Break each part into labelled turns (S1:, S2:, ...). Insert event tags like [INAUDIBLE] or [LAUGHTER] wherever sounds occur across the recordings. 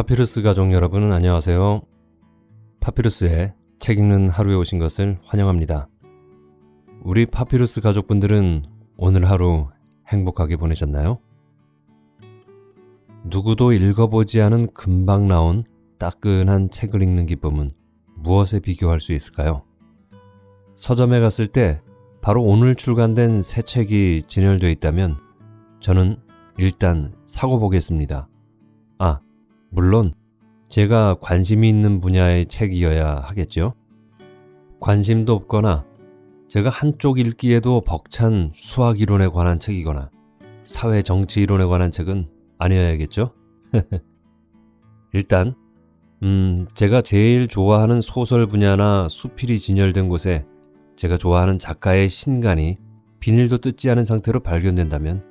S1: 파피루스 가족 여러분 안녕하세요. 파피루스의 책 읽는 하루에 오신 것을 환영합니다. 우리 파피루스 가족분들은 오늘 하루 행복하게 보내셨나요? 누구도 읽어보지 않은 금방 나온 따끈한 책을 읽는 기쁨은 무엇에 비교할 수 있을까요? 서점에 갔을 때 바로 오늘 출간된 새 책이 진열되어 있다면 저는 일단 사고 보겠습니다. 아, 물론 제가 관심이 있는 분야의 책이어야 하겠죠. 관심도 없거나 제가 한쪽 읽기에도 벅찬 수학 이론에 관한 책이거나 사회 정치 이론에 관한 책은 아니어야겠죠. [LAUGHS] 일단 음, 제가 제일 좋아하는 소설 분야나 수필이 진열된 곳에 제가 좋아하는 작가의 신간이 비닐도 뜯지 않은 상태로 발견된다면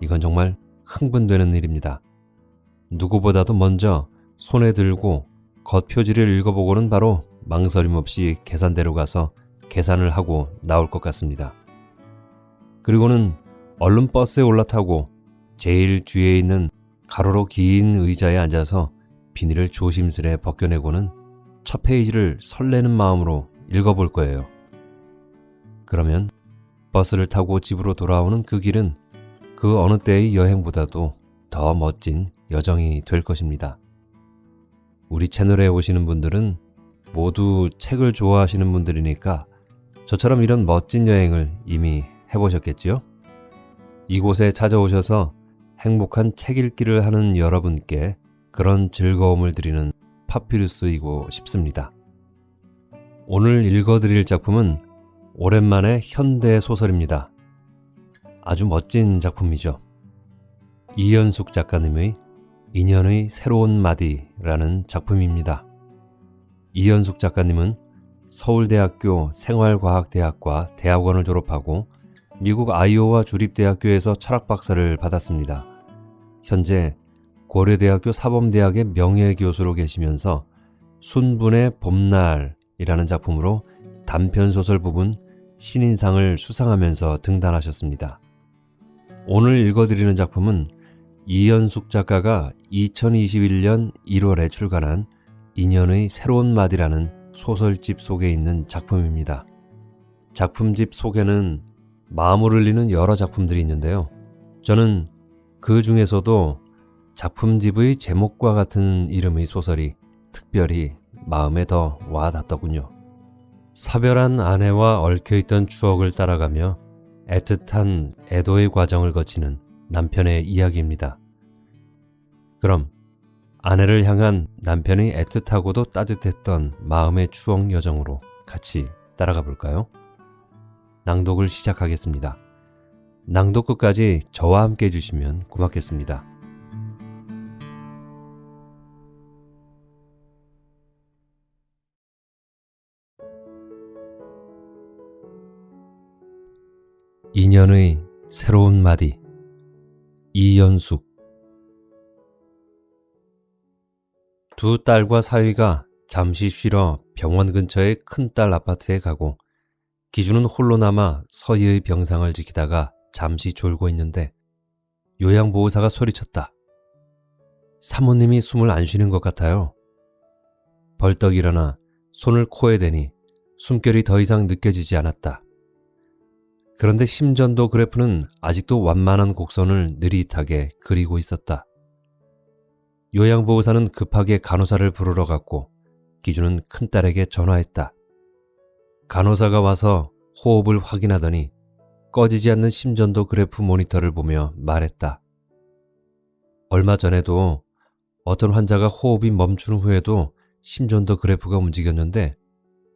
S1: 이건 정말 흥분되는 일입니다. 누구보다도 먼저 손에 들고 겉표지를 읽어보고는 바로 망설임 없이 계산대로 가서 계산을 하고 나올 것 같습니다. 그리고는 얼른 버스에 올라타고 제일 뒤에 있는 가로로 긴 의자에 앉아서 비닐을 조심스레 벗겨내고는 첫 페이지를 설레는 마음으로 읽어볼 거예요. 그러면 버스를 타고 집으로 돌아오는 그 길은 그 어느 때의 여행보다도 더 멋진 여정이 될 것입니다. 우리 채널에 오시는 분들은 모두 책을 좋아하시는 분들이니까 저처럼 이런 멋진 여행을 이미 해보셨겠지요? 이곳에 찾아오셔서 행복한 책 읽기를 하는 여러분께 그런 즐거움을 드리는 파피루스이고 싶습니다. 오늘 읽어드릴 작품은 오랜만에 현대 소설입니다. 아주 멋진 작품이죠. 이연숙 작가님의 인연의 새로운 마디라는 작품입니다. 이연숙 작가님은 서울대학교 생활과학대학과 대학원을 졸업하고 미국 아이오와 주립대학교에서 철학박사를 받았습니다. 현재 고려대학교 사범대학의 명예교수로 계시면서 순분의 봄날이라는 작품으로 단편소설 부분 신인상을 수상하면서 등단하셨습니다. 오늘 읽어드리는 작품은 이연숙 작가가 2021년 1월에 출간한 인연의 새로운 마디라는 소설집 속에 있는 작품입니다. 작품집 속에는 마음을 흘리는 여러 작품들이 있는데요. 저는 그 중에서도 작품집의 제목과 같은 이름의 소설이 특별히 마음에 더 와닿더군요. 사별한 아내와 얽혀있던 추억을 따라가며 애틋한 애도의 과정을 거치는 남편의 이야기입니다. 그럼 아내를 향한 남편의 애틋하고도 따뜻했던 마음의 추억 여정으로 같이 따라가 볼까요? 낭독을 시작하겠습니다. 낭독 끝까지 저와 함께 해주시면 고맙겠습니다. 인연의 새로운 마디 이연숙 두 딸과 사위가 잠시 쉬러 병원 근처의 큰 딸 아파트에 가고 기준은 홀로 남아 서희의 병상을 지키다가 잠시 졸고 있는데 요양보호사가 소리쳤다. 사모님이 숨을 안 쉬는 것 같아요. 벌떡 일어나 손을 코에 대니 숨결이 더 이상 느껴지지 않았다. 그런데 심전도 그래프는 아직도 완만한 곡선을 느릿하게 그리고 있었다. 요양보호사는 급하게 간호사를 부르러 갔고 기준은 큰딸에게 전화했다. 간호사가 와서 호흡을 확인하더니 꺼지지 않는 심전도 그래프 모니터를 보며 말했다. 얼마 전에도 어떤 환자가 호흡이 멈춘 후에도 심전도 그래프가 움직였는데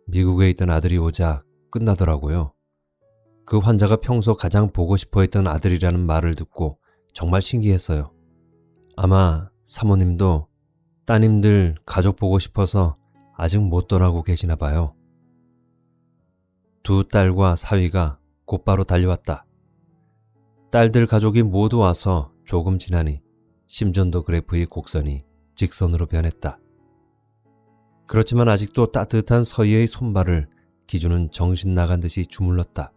S1: 미국에 있던 아들이 오자 끝나더라고요. 그 환자가 평소 가장 보고 싶어 했던 아들이라는 말을 듣고 정말 신기했어요. 아마 사모님도 따님들 가족 보고 싶어서 아직 못 떠나고 계시나 봐요. 두 딸과 사위가 곧바로 달려왔다. 딸들 가족이 모두 와서 조금 지나니 심전도 그래프의 곡선이 직선으로 변했다. 그렇지만 아직도 따뜻한 서희의 손발을 기준은 정신 나간 듯이 주물렀다.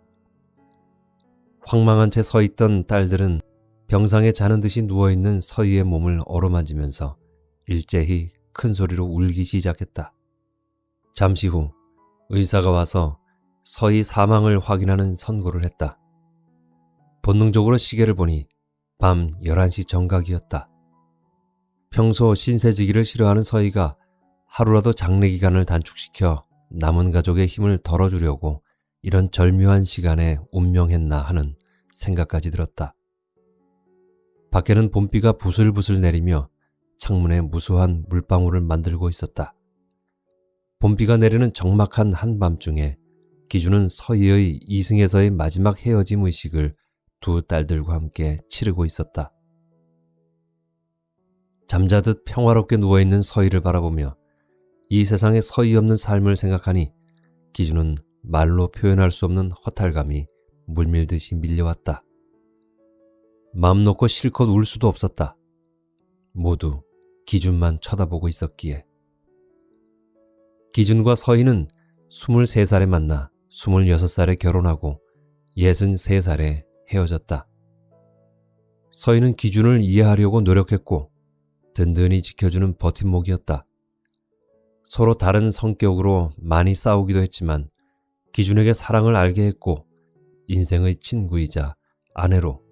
S1: 황망한 채 서 있던 딸들은 병상에 자는 듯이 누워있는 서희의 몸을 어루만지면서 일제히 큰 소리로 울기 시작했다. 잠시 후 의사가 와서 서희 사망을 확인하는 선고를 했다. 본능적으로 시계를 보니 밤 11시 정각이었다. 평소 신세지기를 싫어하는 서희가 하루라도 장례 기간을 단축시켜 남은 가족의 힘을 덜어주려고 이런 절묘한 시간에 운명했나 하는 생각까지 들었다. 밖에는 봄비가 부슬부슬 내리며 창문에 무수한 물방울을 만들고 있었다. 봄비가 내리는 적막한 한밤중에 기준은 서희의 이승에서의 마지막 헤어짐 의식을 두 딸들과 함께 치르고 있었다. 잠자듯 평화롭게 누워있는 서희를 바라보며 이 세상에 서희 없는 삶을 생각하니 기준은 말로 표현할 수 없는 허탈감이 물밀듯이 밀려왔다. 마음 놓고 실컷 울 수도 없었다. 모두 기준만 쳐다보고 있었기에. 기준과 서희는 23살에 만나 26살에 결혼하고 63살에 헤어졌다. 서희는 기준을 이해하려고 노력했고 든든히 지켜주는 버팀목이었다. 서로 다른 성격으로 많이 싸우기도 했지만 기준에게 사랑을 알게 했고 인생의 친구이자 아내로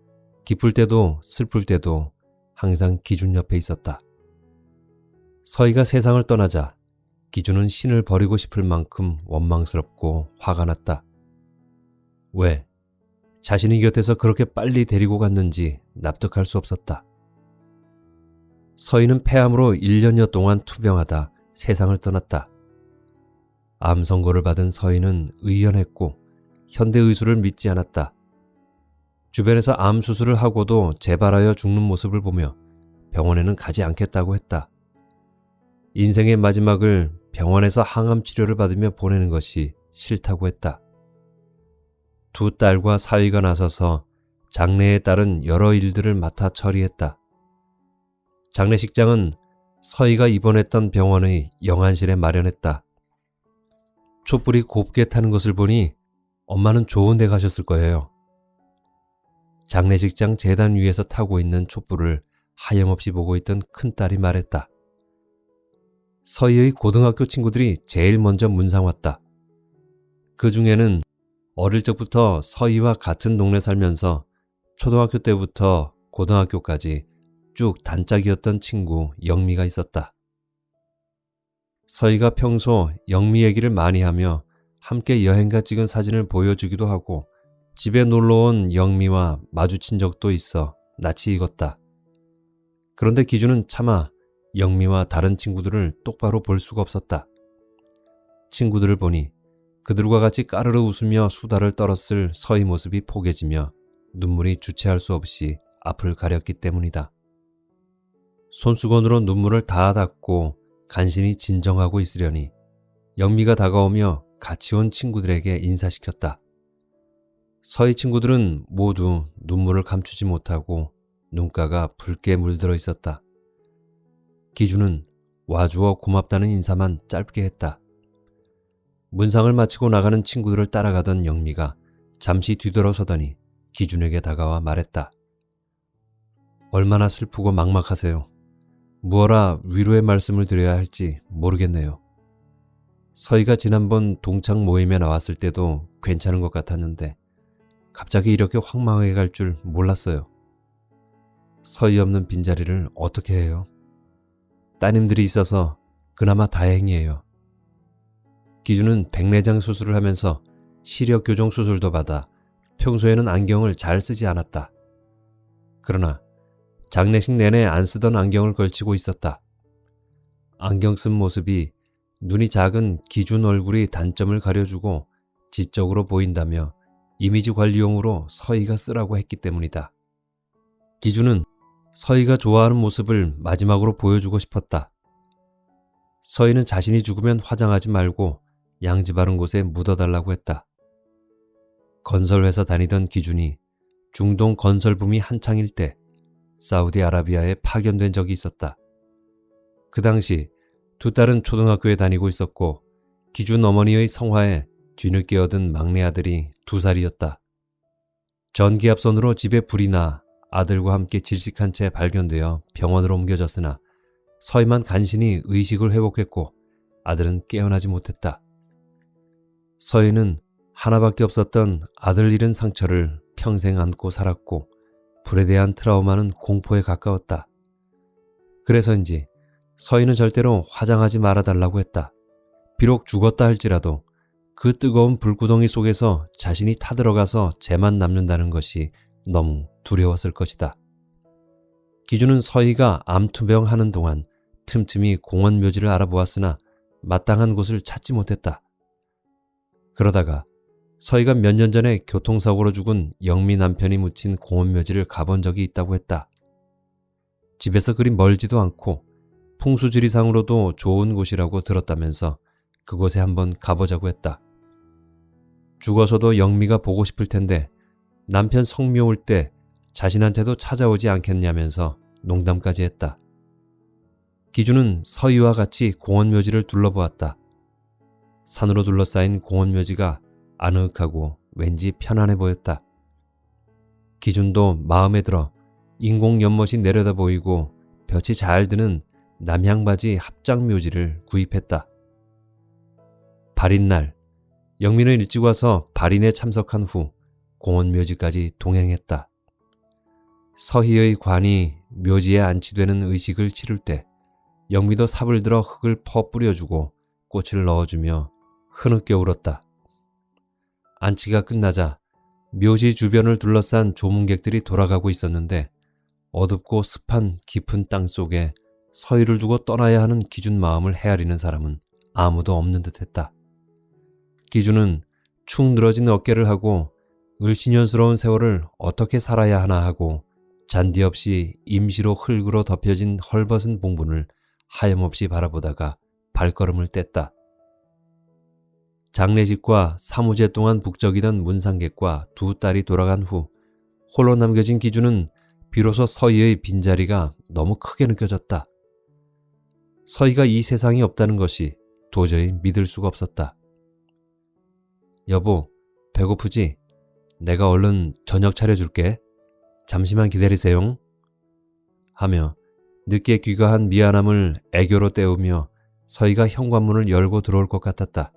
S1: 기쁠 때도 슬플 때도 항상 기준 옆에 있었다. 서희가 세상을 떠나자 기준은 신을 버리고 싶을 만큼 원망스럽고 화가 났다. 왜? 자신이 곁에서 그렇게 빨리 데리고 갔는지 납득할 수 없었다. 서희는 폐암으로 1년여 동안 투병하다 세상을 떠났다. 암 선고를 받은 서희는 의연했고 현대 의술을 믿지 않았다. 주변에서 암 수술을 하고도 재발하여 죽는 모습을 보며 병원에는 가지 않겠다고 했다. 인생의 마지막을 병원에서 항암 치료를 받으며 보내는 것이 싫다고 했다. 두 딸과 사위가 나서서 장례에 따른 여러 일들을 맡아 처리했다. 장례식장은 서희가 입원했던 병원의 영안실에 마련했다. 촛불이 곱게 타는 것을 보니 엄마는 좋은 데 가셨을 거예요. 장례식장 재단 위에서 타고 있는 촛불을 하염없이 보고 있던 큰딸이 말했다. 서희의 고등학교 친구들이 제일 먼저 문상 왔다. 그 중에는 어릴 적부터 서희와 같은 동네 살면서 초등학교 때부터 고등학교까지 쭉 단짝이었던 친구 영미가 있었다. 서희가 평소 영미 얘기를 많이 하며 함께 여행가 찍은 사진을 보여주기도 하고 집에 놀러온 영미와 마주친 적도 있어 낯이 익었다. 그런데 기준은 차마 영미와 다른 친구들을 똑바로 볼 수가 없었다. 친구들을 보니 그들과 같이 까르르 웃으며 수다를 떨었을 서희 모습이 포개지며 눈물이 주체할 수 없이 앞을 가렸기 때문이다. 손수건으로 눈물을 다 닦고 간신히 진정하고 있으려니 영미가 다가오며 같이 온 친구들에게 인사시켰다. 서희 친구들은 모두 눈물을 감추지 못하고 눈가가 붉게 물들어 있었다. 기준은 와주어 고맙다는 인사만 짧게 했다. 문상을 마치고 나가는 친구들을 따라가던 영미가 잠시 뒤돌아서더니 기준에게 다가와 말했다. 얼마나 슬프고 막막하세요. 무어라 위로의 말씀을 드려야 할지 모르겠네요. 서희가 지난번 동창 모임에 나왔을 때도 괜찮은 것 같았는데 갑자기 이렇게 황망하게 갈 줄 몰랐어요. 서희 없는 빈자리를 어떻게 해요? 따님들이 있어서 그나마 다행이에요. 기준은 백내장 수술을 하면서 시력 교정 수술도 받아 평소에는 안경을 잘 쓰지 않았다. 그러나 장례식 내내 안 쓰던 안경을 걸치고 있었다. 안경 쓴 모습이 눈이 작은 기준 얼굴이 단점을 가려주고 지적으로 보인다며 이미지 관리용으로 서희가 쓰라고 했기 때문이다. 기준은 서희가 좋아하는 모습을 마지막으로 보여주고 싶었다. 서희는 자신이 죽으면 화장하지 말고 양지 바른 곳에 묻어달라고 했다. 건설회사 다니던 기준이 중동 건설붐이 한창일 때 사우디아라비아에 파견된 적이 있었다. 그 당시 두 딸은 초등학교에 다니고 있었고 기준 어머니의 성화에 뒤늦게 얻은 막내 아들이 두 살이었다. 전기압선으로 집에 불이 나 아들과 함께 질식한 채 발견되어 병원으로 옮겨졌으나 서희만 간신히 의식을 회복했고 아들은 깨어나지 못했다. 서희는 하나밖에 없었던 아들 잃은 상처를 평생 안고 살았고 불에 대한 트라우마는 공포에 가까웠다. 그래서인지 서희는 절대로 화장하지 말아달라고 했다. 비록 죽었다 할지라도 그 뜨거운 불구덩이 속에서 자신이 타들어가서 재만 남는다는 것이 너무 두려웠을 것이다. 기준은 서희가 암투병 하는 동안 틈틈이 공원 묘지를 알아보았으나 마땅한 곳을 찾지 못했다. 그러다가 서희가 몇 년 전에 교통사고로 죽은 영미 남편이 묻힌 공원 묘지를 가본 적이 있다고 했다. 집에서 그리 멀지도 않고 풍수지리상으로도 좋은 곳이라고 들었다면서 그곳에 한번 가보자고 했다. 죽어서도 영미가 보고 싶을 텐데 남편 성묘 올 때 자신한테도 찾아오지 않겠냐면서 농담까지 했다. 기준은 서희와 같이 공원묘지를 둘러보았다. 산으로 둘러싸인 공원묘지가 아늑하고 왠지 편안해 보였다. 기준도 마음에 들어 인공 연못이 내려다 보이고 볕이 잘 드는 남향바지 합장묘지를 구입했다. 발인 날 영민은 일찍 와서 발인에 참석한 후 공원묘지까지 동행했다. 서희의 관이 묘지에 안치되는 의식을 치를 때 영미도 삽을 들어 흙을 퍼 뿌려주고 꽃을 넣어주며 흐느껴 울었다. 안치가 끝나자 묘지 주변을 둘러싼 조문객들이 돌아가고 있었는데 어둡고 습한 깊은 땅 속에 서희를 두고 떠나야 하는 기준 마음을 헤아리는 사람은 아무도 없는 듯했다. 기준은 축 늘어진 어깨를 하고 을신년스러운 세월을 어떻게 살아야 하나 하고 잔디 없이 임시로 흙으로 덮여진 헐벗은 봉분을 하염없이 바라보다가 발걸음을 뗐다. 장례식과 사무제 동안 북적이던 문상객과 두 딸이 돌아간 후 홀로 남겨진 기준은 비로소 서희의 빈자리가 너무 크게 느껴졌다. 서희가 이 세상에 없다는 것이 도저히 믿을 수가 없었다. 여보, 배고프지? 내가 얼른 저녁 차려줄게. 잠시만 기다리세요. 하며 늦게 귀가한 미안함을 애교로 때우며 서희가 현관문을 열고 들어올 것 같았다.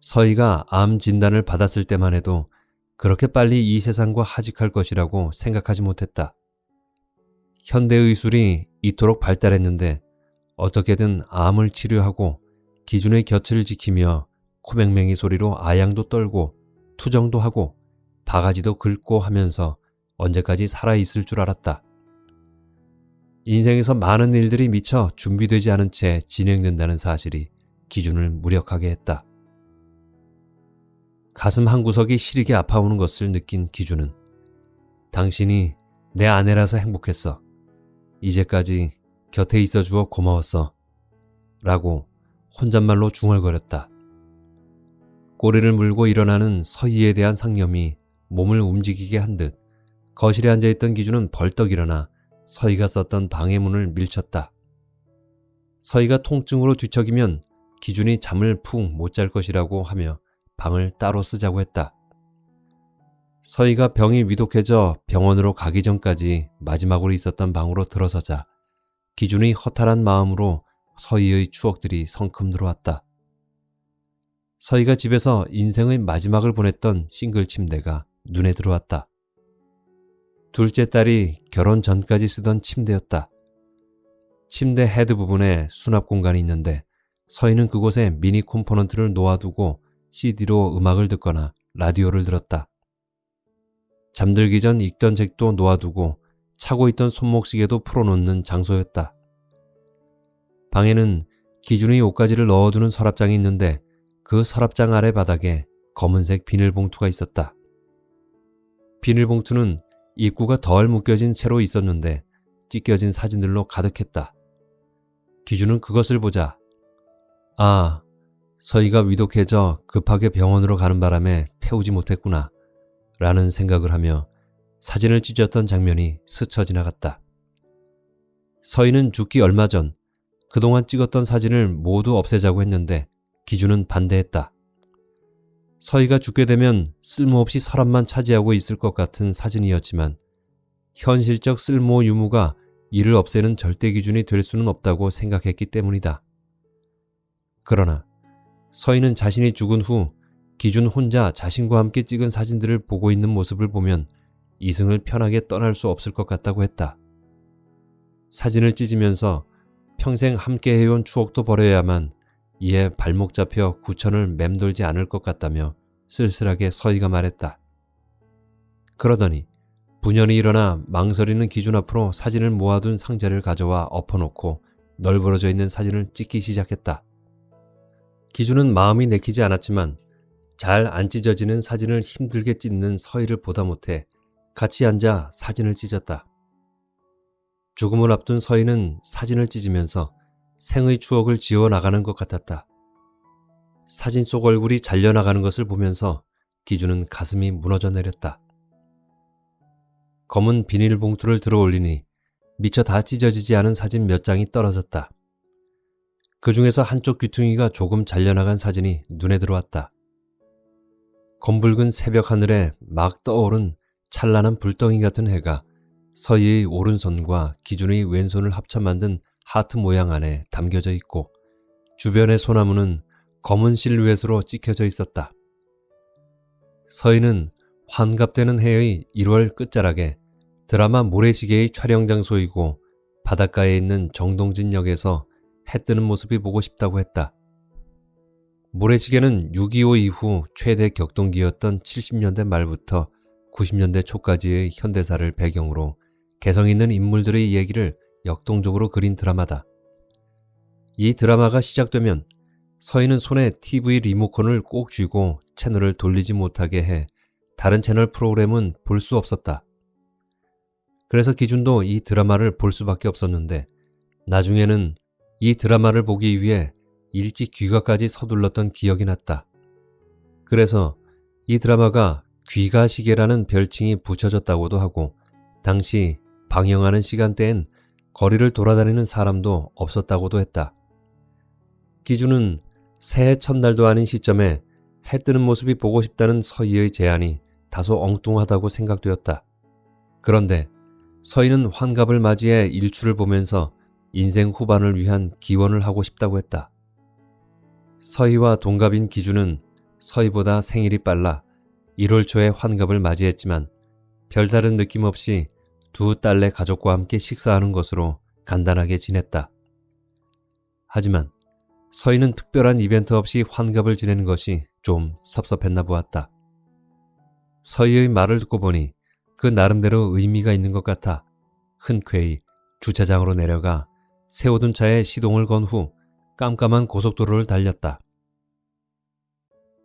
S1: 서희가 암 진단을 받았을 때만 해도 그렇게 빨리 이 세상과 하직할 것이라고 생각하지 못했다. 현대의술이 이토록 발달했는데 어떻게든 암을 치료하고 기준의 곁을 지키며 코맹맹이 소리로 아양도 떨고 투정도 하고 바가지도 긁고 하면서 언제까지 살아있을 줄 알았다. 인생에서 많은 일들이 미처 준비되지 않은 채 진행된다는 사실이 기준을 무력하게 했다. 가슴 한구석이 시리게 아파오는 것을 느낀 기준은 당신이 내 아내라서 행복했어. 이제까지 곁에 있어 주어 고마웠어. 라고 혼잣말로 중얼거렸다. 꼬리를 물고 일어나는 서희에 대한 상념이 몸을 움직이게 한 듯 거실에 앉아있던 기준은 벌떡 일어나 서희가 썼던 방해 문을 밀쳤다. 서희가 통증으로 뒤척이면 기준이 잠을 푹 못 잘 것이라고 하며 방을 따로 쓰자고 했다. 서희가 병이 위독해져 병원으로 가기 전까지 마지막으로 있었던 방으로 들어서자 기준이 허탈한 마음으로 서희의 추억들이 성큼 들어왔다. 서희가 집에서 인생의 마지막을 보냈던 싱글 침대가 눈에 들어왔다. 둘째 딸이 결혼 전까지 쓰던 침대였다. 침대 헤드 부분에 수납 공간이 있는데 서희는 그곳에 미니 콤포넌트를 놓아두고 CD로 음악을 듣거나 라디오를 들었다. 잠들기 전 읽던 책도 놓아두고 차고 있던 손목시계도 풀어놓는 장소였다. 방에는 기준의 옷가지를 넣어두는 서랍장이 있는데 그 서랍장 아래 바닥에 검은색 비닐봉투가 있었다. 비닐봉투는 입구가 덜 묶여진 채로 있었는데 찢겨진 사진들로 가득했다. 기준은 그것을 보자 아, 서희가 위독해져 급하게 병원으로 가는 바람에 태우지 못했구나 라는 생각을 하며 사진을 찢었던 장면이 스쳐 지나갔다. 서희는 죽기 얼마 전 그동안 찍었던 사진을 모두 없애자고 했는데 기준은 반대했다. 서희가 죽게 되면 쓸모없이 서랍만 차지하고 있을 것 같은 사진이었지만 현실적 쓸모 유무가 이를 없애는 절대 기준이 될 수는 없다고 생각했기 때문이다. 그러나 서인은 자신이 죽은 후 기준 혼자 자신과 함께 찍은 사진들을 보고 있는 모습을 보면 이승을 편하게 떠날 수 없을 것 같다고 했다. 사진을 찢으면서 평생 함께 해온 추억도 버려야만 이에 발목 잡혀 구천을 맴돌지 않을 것 같다며 쓸쓸하게 서희가 말했다. 그러더니 분연이 일어나 망설이는 기준 앞으로 사진을 모아둔 상자를 가져와 엎어놓고 널브러져 있는 사진을 찍기 시작했다. 기준은 마음이 내키지 않았지만 잘 안 찢어지는 사진을 힘들게 찢는 서희를 보다 못해 같이 앉아 사진을 찢었다. 죽음을 앞둔 서희는 사진을 찢으면서 생의 추억을 지워 나가는 것 같았다. 사진 속 얼굴이 잘려나가는 것을 보면서 기준은 가슴이 무너져 내렸다. 검은 비닐봉투를 들어 올리니 미처 다 찢어지지 않은 사진 몇 장이 떨어졌다. 그 중에서 한쪽 귀퉁이가 조금 잘려나간 사진이 눈에 들어왔다. 검붉은 새벽 하늘에 막 떠오른 찬란한 불덩이 같은 해가 서희의 오른손과 기준의 왼손을 합쳐 만든 하트 모양 안에 담겨져 있고 주변의 소나무는 검은 실루엣으로 찍혀져 있었다. 서희는 환갑되는 해의 1월 끝자락에 드라마 모래시계의 촬영 장소이고 바닷가에 있는 정동진역에서 해 뜨는 모습이 보고 싶다고 했다. 모래시계는 6.25 이후 최대 격동기였던 70년대 말부터 90년대 초까지의 현대사를 배경으로 개성 있는 인물들의 얘기를 역동적으로 그린 드라마다. 이 드라마가 시작되면 서희는 손에 TV 리모컨을 꼭 쥐고 채널을 돌리지 못하게 해 다른 채널 프로그램은 볼 수 없었다. 그래서 기준도 이 드라마를 볼 수밖에 없었는데 나중에는 이 드라마를 보기 위해 일찍 귀가까지 서둘렀던 기억이 났다. 그래서 이 드라마가 귀가시계라는 별칭이 붙여졌다고도 하고 당시 방영하는 시간대엔 거리를 돌아다니는 사람도 없었다고도 했다. 기준은 새해 첫날도 아닌 시점에 해 뜨는 모습이 보고 싶다는 서희의 제안이 다소 엉뚱하다고 생각되었다. 그런데 서희는 환갑을 맞이해 일출을 보면서 인생 후반을 위한 기원을 하고 싶다고 했다. 서희와 동갑인 기준은 서희보다 생일이 빨라 1월 초에 환갑을 맞이했지만 별다른 느낌 없이 두 딸내 가족과 함께 식사하는 것으로 간단하게 지냈다. 하지만 서희는 특별한 이벤트 없이 환갑을 지내는 것이 좀 섭섭했나 보았다. 서희의 말을 듣고 보니 그 나름대로 의미가 있는 것 같아 흔쾌히 주차장으로 내려가 세워둔 차에 시동을 건 후 깜깜한 고속도로를 달렸다.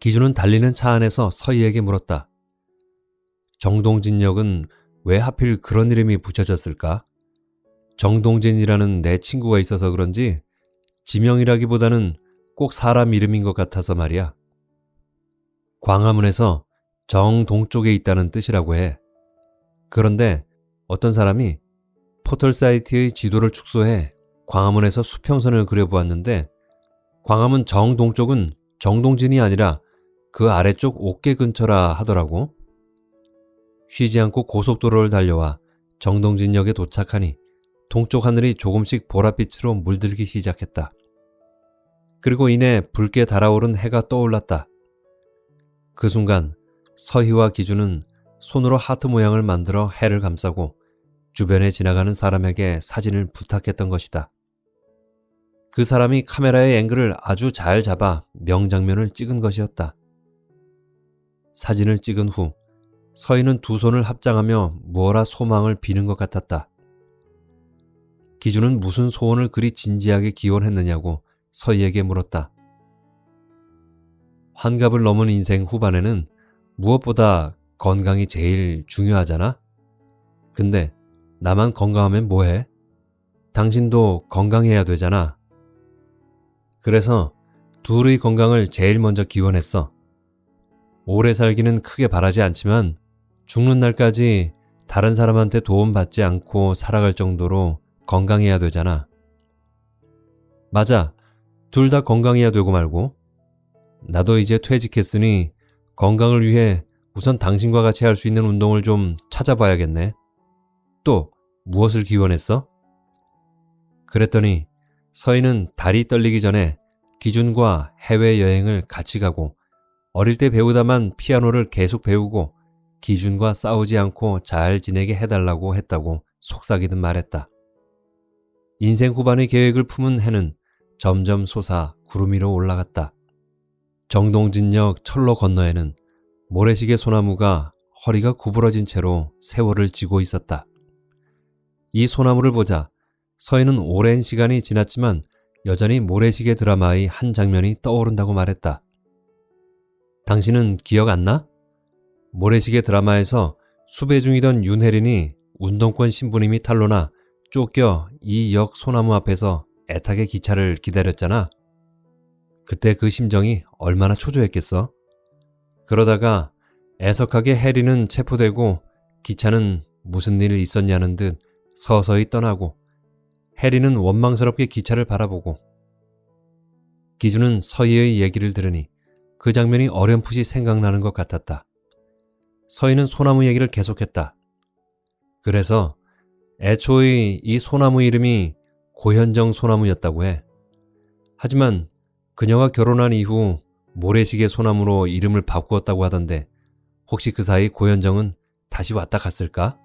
S1: 기준은 달리는 차 안에서 서희에게 물었다. 정동진역은 왜 하필 그런 이름이 붙여졌을까? 정동진이라는 내 친구가 있어서 그런지 지명이라기보다는 꼭 사람 이름인 것 같아서 말이야. 광화문에서 정동쪽에 있다는 뜻이라고 해. 그런데 어떤 사람이 포털 사이트의 지도를 축소해 광화문에서 수평선을 그려보았는데 광화문 정동쪽은 정동진이 아니라 그 아래쪽 옥계 근처라 하더라고. 쉬지 않고 고속도로를 달려와 정동진역에 도착하니 동쪽 하늘이 조금씩 보랏빛으로 물들기 시작했다. 그리고 이내 붉게 달아오른 해가 떠올랐다. 그 순간 서희와 기준은 손으로 하트 모양을 만들어 해를 감싸고 주변에 지나가는 사람에게 사진을 부탁했던 것이다. 그 사람이 카메라의 앵글을 아주 잘 잡아 명장면을 찍은 것이었다. 사진을 찍은 후 서희는 두 손을 합장하며 무어라 소망을 비는 것 같았다. 기준은 무슨 소원을 그리 진지하게 기원했느냐고 서희에게 물었다. 환갑을 넘은 인생 후반에는 무엇보다 건강이 제일 중요하잖아? 근데 나만 건강하면 뭐해? 당신도 건강해야 되잖아. 그래서 둘의 건강을 제일 먼저 기원했어. 오래 살기는 크게 바라지 않지만 죽는 날까지 다른 사람한테 도움받지 않고 살아갈 정도로 건강해야 되잖아. 맞아. 둘 다 건강해야 되고 말고. 나도 이제 퇴직했으니 건강을 위해 우선 당신과 같이 할 수 있는 운동을 좀 찾아봐야겠네. 또 무엇을 기원했어? 그랬더니 서희는 다리 떨리기 전에 기준과 해외여행을 같이 가고 어릴 때 배우다만 피아노를 계속 배우고 기준과 싸우지 않고 잘 지내게 해달라고 했다고 속삭이듯 말했다. 인생 후반의 계획을 품은 해는 점점 솟아 구름 위로 올라갔다. 정동진역 철로 건너에는 모래시계 소나무가 허리가 구부러진 채로 세월을 지고 있었다. 이 소나무를 보자 서희는 오랜 시간이 지났지만 여전히 모래시계 드라마의 한 장면이 떠오른다고 말했다. 당신은 기억 안 나? 모래시계 드라마에서 수배 중이던 윤혜린이 운동권 신부님이 탈로나 쫓겨 이 역 소나무 앞에서 애타게 기차를 기다렸잖아. 그때 그 심정이 얼마나 초조했겠어? 그러다가 애석하게 해리는 체포되고 기차는 무슨 일 있었냐는 듯 서서히 떠나고 해리는 원망스럽게 기차를 바라보고 기준은 서희의 얘기를 들으니 그 장면이 어렴풋이 생각나는 것 같았다. 서희는 소나무 얘기를 계속했다. 그래서 애초의 이 소나무 이름이 고현정 소나무였다고 해. 하지만 그녀가 결혼한 이후 모래시계 소나무로 이름을 바꾸었다고 하던데 혹시 그 사이 고현정은 다시 왔다 갔을까?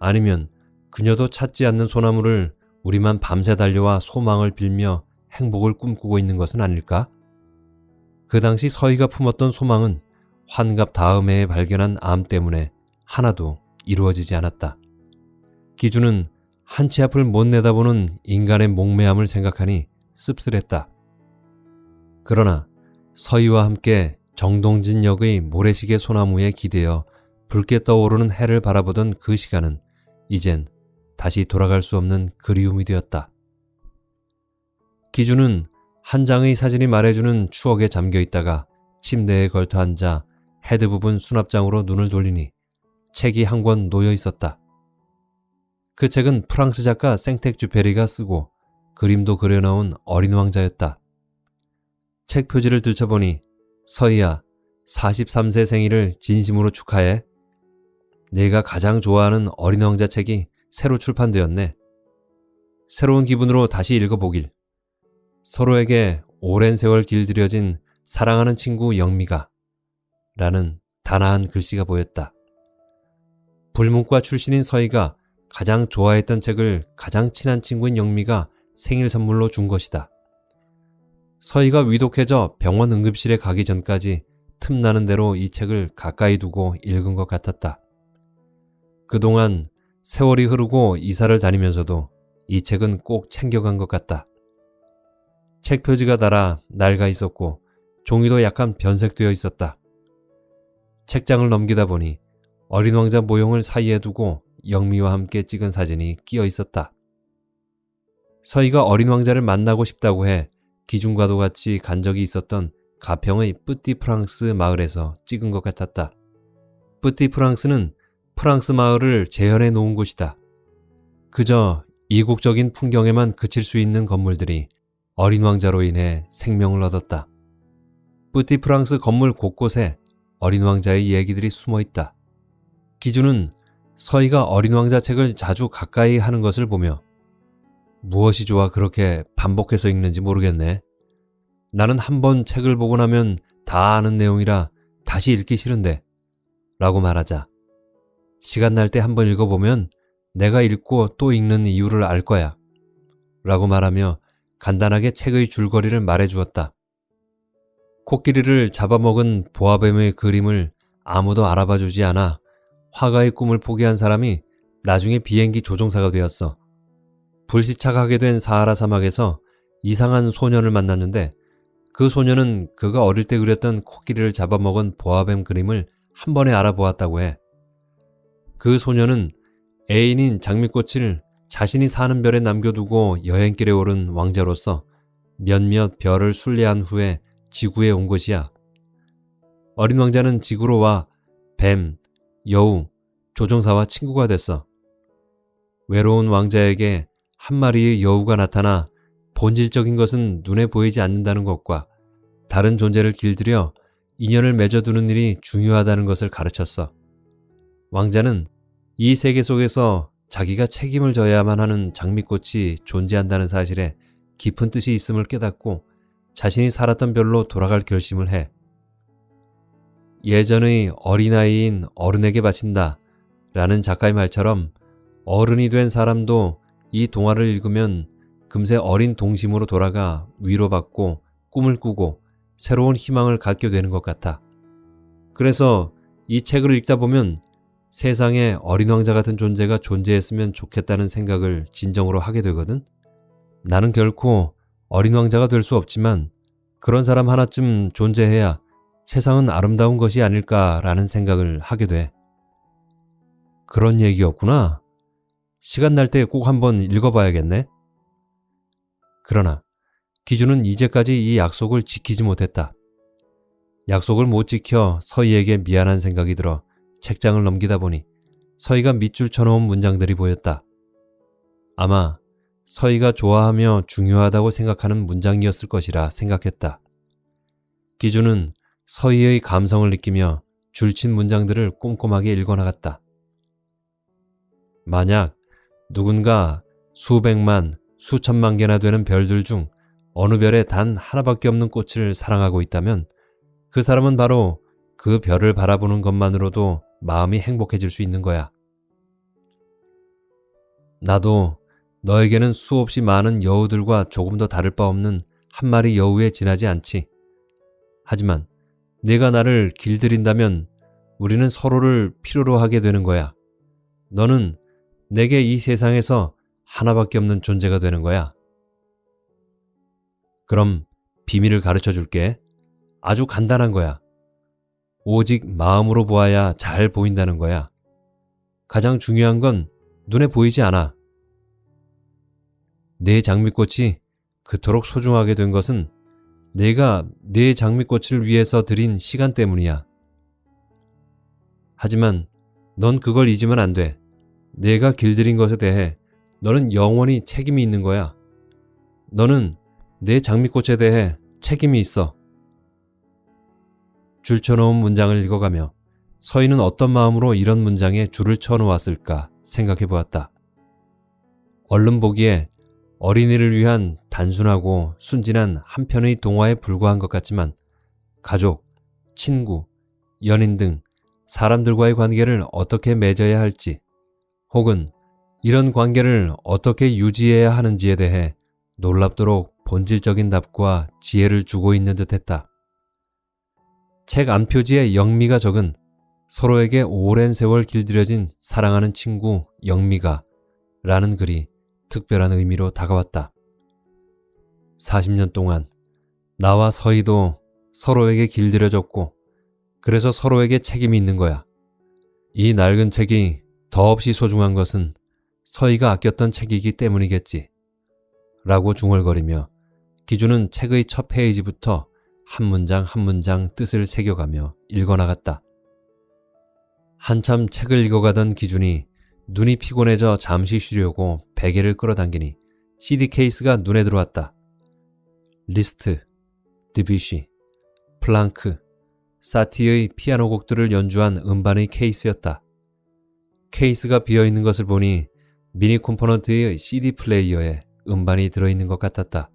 S1: 아니면 그녀도 찾지 않는 소나무를 우리만 밤새 달려와 소망을 빌며 행복을 꿈꾸고 있는 것은 아닐까? 그 당시 서희가 품었던 소망은 환갑 다음 해에 발견한 암 때문에 하나도 이루어지지 않았다. 기준은 한치 앞을 못 내다보는 인간의 목매함을 생각하니 씁쓸했다. 그러나 서희와 함께 정동진 역의 모래시계 소나무에 기대어 붉게 떠오르는 해를 바라보던 그 시간은 이젠 다시 돌아갈 수 없는 그리움이 되었다. 기준은 한 장의 사진이 말해주는 추억에 잠겨 있다가 침대에 걸터 앉아 헤드 부분 수납장으로 눈을 돌리니 책이 한 권 놓여 있었다. 그 책은 프랑스 작가 생텍쥐페리가 쓰고 그림도 그려놓은 어린 왕자였다. 책 표지를 들춰보니 서희야 43세 생일을 진심으로 축하해. 내가 가장 좋아하는 어린 왕자 책이 새로 출판되었네. 새로운 기분으로 다시 읽어보길. 서로에게 오랜 세월 길들여진 사랑하는 친구 영미가 라는 단아한 글씨가 보였다. 불문과 출신인 서희가 가장 좋아했던 책을 가장 친한 친구인 영미가 생일 선물로 준 것이다. 서희가 위독해져 병원 응급실에 가기 전까지 틈나는 대로 이 책을 가까이 두고 읽은 것 같았다. 그동안 세월이 흐르고 이사를 다니면서도 이 책은 꼭 챙겨간 것 같다. 책 표지가 달아 낡아 있었고 종이도 약간 변색되어 있었다. 책장을 넘기다 보니 어린 왕자 모형을 사이에 두고 영미와 함께 찍은 사진이 끼어 있었다. 서희가 어린 왕자를 만나고 싶다고 해 기준과도 같이 간 적이 있었던 가평의 뿌띠 프랑스 마을에서 찍은 것 같았다. 뿌띠 프랑스는 프랑스 마을을 재현해 놓은 곳이다. 그저 이국적인 풍경에만 그칠 수 있는 건물들이 어린 왕자로 인해 생명을 얻었다. 뿌띠 프랑스 건물 곳곳에 어린 왕자의 얘기들이 숨어 있다. 기준은 서희가 어린 왕자 책을 자주 가까이 하는 것을 보며 무엇이 좋아 그렇게 반복해서 읽는지 모르겠네. 나는 한 번 책을 보고 나면 다 아는 내용이라 다시 읽기 싫은데 라고 말하자 시간 날 때 한 번 읽어보면 내가 읽고 또 읽는 이유를 알 거야 라고 말하며 간단하게 책의 줄거리를 말해 주었다. 코끼리를 잡아먹은 보아뱀의 그림을 아무도 알아봐 주지 않아 화가의 꿈을 포기한 사람이 나중에 비행기 조종사가 되었어. 불시착하게 된 사하라 사막에서 이상한 소년을 만났는데 그 소년은 그가 어릴 때 그렸던 코끼리를 잡아먹은 보아뱀 그림을 한 번에 알아보았다고 해. 그 소년은 애인인 장미꽃을 자신이 사는 별에 남겨두고 여행길에 오른 왕자로서 몇몇 별을 순례한 후에 지구에 온 것이야. 어린 왕자는 지구로 와 뱀, 여우, 조종사와 친구가 됐어. 외로운 왕자에게 한 마리의 여우가 나타나 본질적인 것은 눈에 보이지 않는다는 것과 다른 존재를 길들여 인연을 맺어두는 일이 중요하다는 것을 가르쳤어. 왕자는 이 세계 속에서 자기가 책임을 져야만 하는 장미꽃이 존재한다는 사실에 깊은 뜻이 있음을 깨닫고 자신이 살았던 별로 돌아갈 결심을 해. 예전의 어린아이인 어른에게 바친다 라는 작가의 말처럼 어른이 된 사람도 이 동화를 읽으면 금세 어린 동심으로 돌아가 위로받고 꿈을 꾸고 새로운 희망을 갖게 되는 것 같아. 그래서 이 책을 읽다 보면 세상에 어린 왕자 같은 존재가 존재했으면 좋겠다는 생각을 진정으로 하게 되거든. 나는 결코 어린 왕자가 될 수 없지만 그런 사람 하나쯤 존재해야 세상은 아름다운 것이 아닐까라는 생각을 하게 돼. 그런 얘기였구나. 시간 날 때 꼭 한번 읽어봐야겠네. 그러나 기준은 이제까지 이 약속을 지키지 못했다. 약속을 못 지켜 서희에게 미안한 생각이 들어 책장을 넘기다 보니 서희가 밑줄 쳐놓은 문장들이 보였다. 아마 서희가 좋아하며 중요하다고 생각하는 문장이었을 것이라 생각했다. 기준은 서희의 감성을 느끼며 줄친 문장들을 꼼꼼하게 읽어나갔다. 만약 누군가 수백만, 수천만 개나 되는 별들 중 어느 별에 단 하나밖에 없는 꽃을 사랑하고 있다면 그 사람은 바로 그 별을 바라보는 것만으로도 마음이 행복해질 수 있는 거야. 나도 너에게는 수없이 많은 여우들과 조금 더 다를 바 없는 한 마리 여우에 지나지 않지. 하지만 내가 나를 길들인다면 우리는 서로를 필요로 하게 되는 거야. 너는 내게 이 세상에서 하나밖에 없는 존재가 되는 거야. 그럼 비밀을 가르쳐 줄게. 아주 간단한 거야. 오직 마음으로 보아야 잘 보인다는 거야. 가장 중요한 건 눈에 보이지 않아. 내 장미꽃이 그토록 소중하게 된 것은 내가 내 장미꽃을 위해서 들인 시간 때문이야. 하지만 넌 그걸 잊으면 안 돼. 내가 길들인 것에 대해 너는 영원히 책임이 있는 거야. 너는 내 장미꽃에 대해 책임이 있어. 줄 쳐놓은 문장을 읽어가며 서희는 어떤 마음으로 이런 문장에 줄을 쳐놓았을까 생각해 보았다. 얼른 보기에 어린이를 위한 단순하고 순진한 한편의 동화에 불과한 것 같지만 가족, 친구, 연인 등 사람들과의 관계를 어떻게 맺어야 할지 혹은 이런 관계를 어떻게 유지해야 하는지에 대해 놀랍도록 본질적인 답과 지혜를 주고 있는 듯 했다. 책 안표지에 영미가 적은 서로에게 오랜 세월 길들여진 사랑하는 친구 영미가 라는 글이 특별한 의미로 다가왔다. 40년 동안 나와 서희도 서로에게 길들여졌고 그래서 서로에게 책임이 있는 거야. 이 낡은 책이 더없이 소중한 것은 서희가 아꼈던 책이기 때문이겠지. 라고 중얼거리며 기준은 책의 첫 페이지부터 한 문장 한 문장 뜻을 새겨가며 읽어나갔다. 한참 책을 읽어가던 기준이 눈이 피곤해져 잠시 쉬려고 베개를 끌어당기니 CD 케이스가 눈에 들어왔다. 리스트, 드뷔시, 풀랑크, 사티의 피아노 곡들을 연주한 음반의 케이스였다. 케이스가 비어있는 것을 보니 미니 콤포넌트의 CD 플레이어에 음반이 들어있는 것 같았다.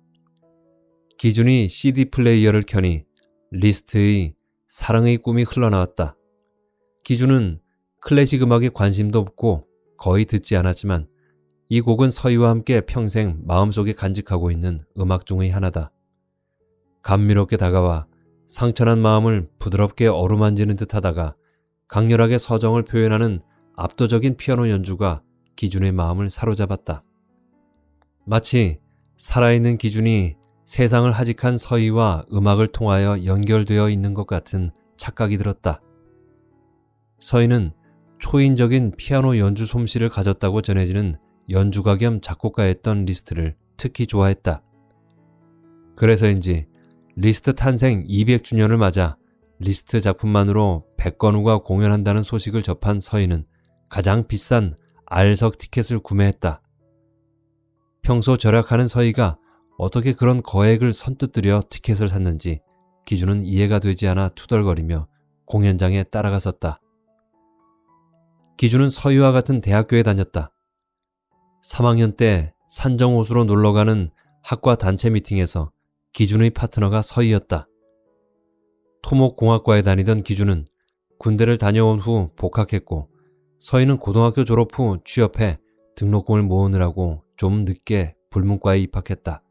S1: 기준이 CD 플레이어를 켜니 리스트의 사랑의 꿈이 흘러나왔다. 기준은 클래식 음악에 관심도 없고 거의 듣지 않았지만 이 곡은 서희와 함께 평생 마음속에 간직하고 있는 음악 중의 하나다. 감미롭게 다가와 상처난 마음을 부드럽게 어루만지는 듯 하다가 강렬하게 서정을 표현하는 압도적인 피아노 연주가 기준의 마음을 사로잡았다. 마치 살아있는 기준이 세상을 하직한 서희와 음악을 통하여 연결되어 있는 것 같은 착각이 들었다. 서희는 초인적인 피아노 연주 솜씨를 가졌다고 전해지는 연주가 겸 작곡가였던 리스트를 특히 좋아했다. 그래서인지 리스트 탄생 200주년을 맞아 리스트 작품만으로 백건우가 공연한다는 소식을 접한 서희는 가장 비싼 R석 티켓을 구매했다. 평소 절약하는 서희가 어떻게 그런 거액을 선뜻 들여 티켓을 샀는지 기준은 이해가 되지 않아 투덜거리며 공연장에 따라갔었다. 기준은 서유와 같은 대학교에 다녔다. 3학년 때 산정호수로 놀러가는 학과 단체 미팅에서 기준의 파트너가 서희였다. 토목공학과에 다니던 기준은 군대를 다녀온 후 복학했고 서희는 고등학교 졸업 후 취업해 등록금을 모으느라고 좀 늦게 불문과에 입학했다.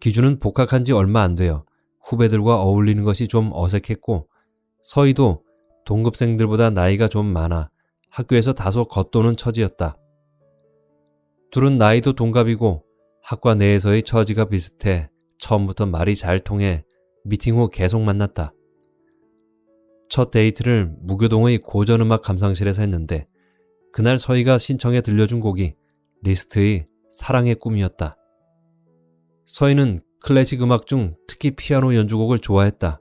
S1: 기준은 복학한 지 얼마 안 되어 후배들과 어울리는 것이 좀 어색했고 서희도 동급생들보다 나이가 좀 많아 학교에서 다소 겉도는 처지였다. 둘은 나이도 동갑이고 학과 내에서의 처지가 비슷해 처음부터 말이 잘 통해 미팅 후 계속 만났다. 첫 데이트를 무교동의 고전음악 감상실에서 했는데 그날 서희가 신청해 들려준 곡이 리스트의 사랑의 꿈이었다. 서희는 클래식 음악 중 특히 피아노 연주곡을 좋아했다.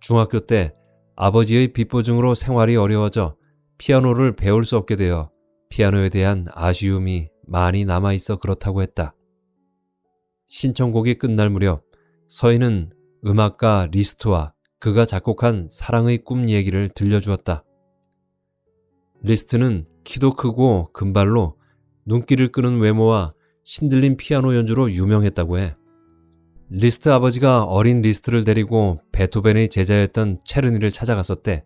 S1: 중학교 때 아버지의 빚보증으로 생활이 어려워져 피아노를 배울 수 없게 되어 피아노에 대한 아쉬움이 많이 남아 있어 그렇다고 했다. 신청곡이 끝날 무렵 서희는 음악가 리스트와 그가 작곡한 사랑의 꿈 얘기를 들려주었다. 리스트는 키도 크고 금발로 눈길을 끄는 외모와 신들린 피아노 연주로 유명했다고 해. 리스트 아버지가 어린 리스트를 데리고 베토벤의 제자였던 체르니를 찾아갔었대.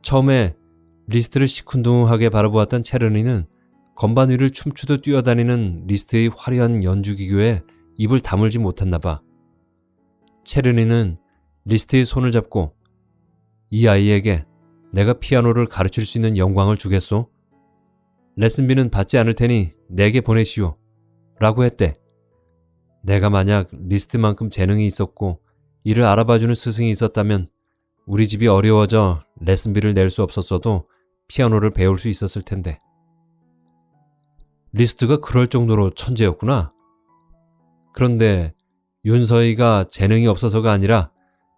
S1: 처음에 리스트를 시큰둥하게 바라보았던 체르니는 건반 위를 춤추듯 뛰어다니는 리스트의 화려한 연주기교에 입을 다물지 못했나 봐. 체르니는 리스트의 손을 잡고 이 아이에게 내가 피아노를 가르칠 수 있는 영광을 주겠소? 레슨비는 받지 않을 테니 내게 보내시오. 라고 했대. 내가 만약 리스트만큼 재능이 있었고 이를 알아봐주는 스승이 있었다면 우리 집이 어려워져 레슨비를 낼 수 없었어도 피아노를 배울 수 있었을 텐데. 리스트가 그럴 정도로 천재였구나. 그런데 윤서희가 재능이 없어서가 아니라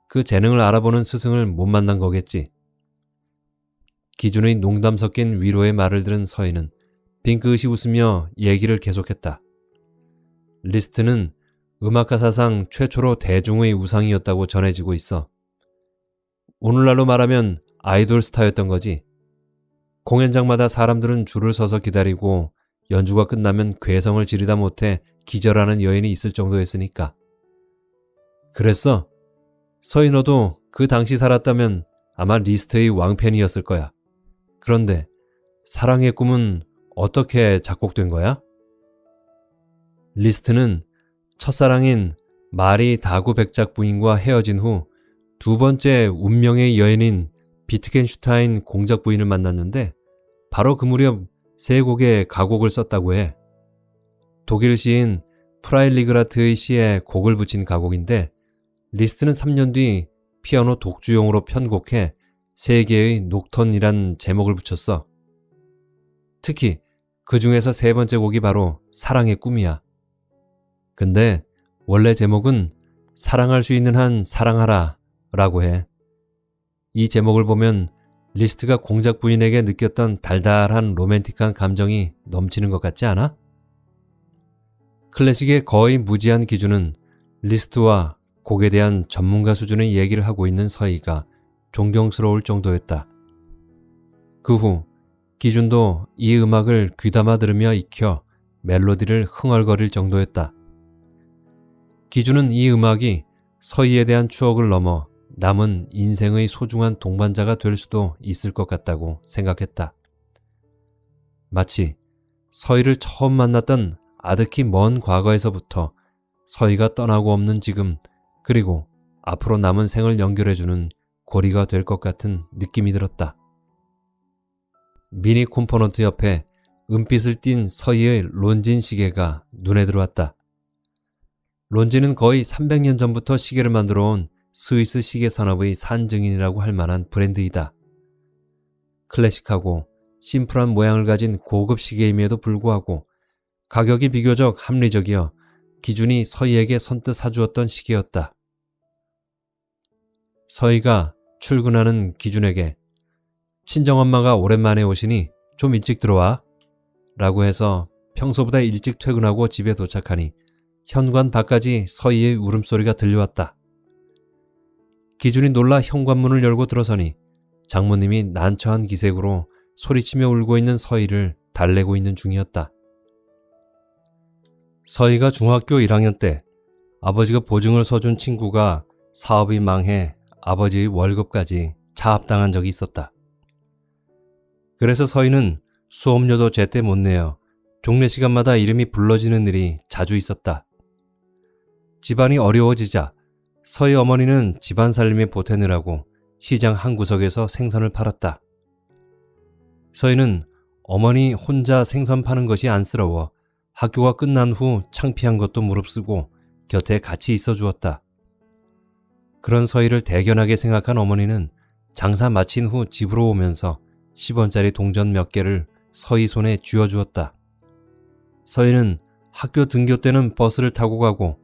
S1: 그 재능을 알아보는 스승을 못 만난 거겠지. 기준의 농담 섞인 위로의 말을 들은 서희는 빙긋이 웃으며 얘기를 계속했다. 리스트는 음악가 사상 최초로 대중의 우상이었다고 전해지고 있어. 오늘날로 말하면 아이돌 스타였던 거지. 공연장마다 사람들은 줄을 서서 기다리고 연주가 끝나면 괴성을 지르다 못해 기절하는 여인이 있을 정도였으니까. 그랬어. 서희 너도 그 당시 살았다면 아마 리스트의 왕팬이었을 거야. 그런데 사랑의 꿈은 어떻게 작곡된 거야? 리스트는 첫사랑인 마리 다구 백작 부인과 헤어진 후 두 번째 운명의 여인인 비트겐슈타인 공작 부인을 만났는데 바로 그 무렵 세 곡의 가곡을 썼다고 해. 독일 시인 프라일리그라트의 시에 곡을 붙인 가곡인데 리스트는 3년 뒤 피아노 독주용으로 편곡해 세 개의 녹턴이란 제목을 붙였어. 특히 그 중에서 세 번째 곡이 바로 사랑의 꿈이야. 근데 원래 제목은 사랑할 수 있는 한 사랑하라 라고 해. 이 제목을 보면 리스트가 공작 부인에게 느꼈던 달달한 로맨틱한 감정이 넘치는 것 같지 않아? 클래식에 거의 무지한 기준은 리스트와 곡에 대한 전문가 수준의 얘기를 하고 있는 서희가 존경스러울 정도였다. 그 후 기준도 이 음악을 귀담아 들으며 익혀 멜로디를 흥얼거릴 정도였다. 기준은 이 음악이 서희에 대한 추억을 넘어 남은 인생의 소중한 동반자가 될 수도 있을 것 같다고 생각했다. 마치 서희를 처음 만났던 아득히 먼 과거에서부터 서희가 떠나고 없는 지금 그리고 앞으로 남은 생을 연결해주는 고리가 될 것 같은 느낌이 들었다. 미니 콤포넌트 옆에 은빛을 띤 서희의 론진 시계가 눈에 들어왔다. 론진은 거의 300년 전부터 시계를 만들어 온 스위스 시계 산업의 산증인이라고 할 만한 브랜드이다. 클래식하고 심플한 모양을 가진 고급 시계임에도 불구하고 가격이 비교적 합리적이어 기준이 서희에게 선뜻 사주었던 시기였다. 서희가 출근하는 기준에게 친정엄마가 오랜만에 오시니 좀 일찍 들어와 라고 해서 평소보다 일찍 퇴근하고 집에 도착하니 현관 밖까지 서희의 울음소리가 들려왔다. 기준이 놀라 현관문을 열고 들어서니 장모님이 난처한 기색으로 소리치며 울고 있는 서희를 달래고 있는 중이었다. 서희가 중학교 1학년 때 아버지가 보증을 서준 친구가 사업이 망해 아버지의 월급까지 차압당한 적이 있었다. 그래서 서희는 수업료도 제때 못 내어 종례 시간마다 이름이 불러지는 일이 자주 있었다. 집안이 어려워지자 서희 어머니는 집안 살림에 보태느라고 시장 한 구석에서 생선을 팔았다. 서희는 어머니 혼자 생선 파는 것이 안쓰러워 학교가 끝난 후 창피한 것도 무릅쓰고 곁에 같이 있어 주었다. 그런 서희를 대견하게 생각한 어머니는 장사 마친 후 집으로 오면서 10원짜리 동전 몇 개를 서희 손에 쥐어 주었다. 서희는 학교 등교 때는 버스를 타고 가고